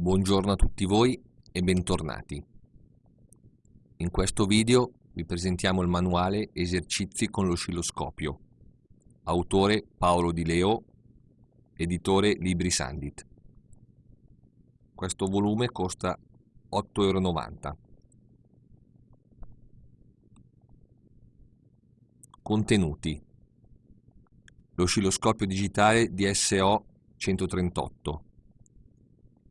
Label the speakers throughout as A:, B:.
A: Buongiorno a tutti voi e bentornati. In questo video vi presentiamo il manuale Esercizi con l'oscilloscopio. Autore Paolo Di Leo, editore Libri Sandit. Questo volume costa 8,90 euro. Contenuti L'oscilloscopio digitale DSO 138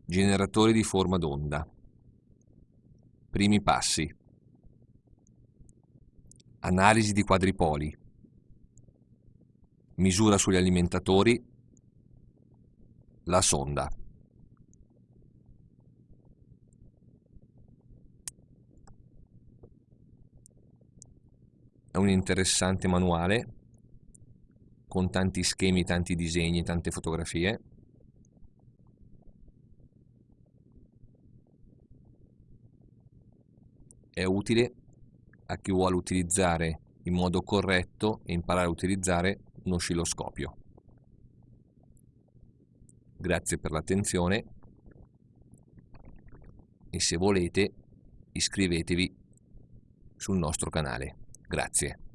A: Generatore di forma d'onda. Primi passi. Analisi di quadripoli. Misura sugli alimentatori. La sonda. È un interessante manuale con tanti schemi, tanti disegni, tante fotografie. È utile a chi vuole utilizzare in modo corretto e imparare a utilizzare un oscilloscopio. Grazie per l'attenzione e se volete iscrivetevi sul nostro canale. Grazie.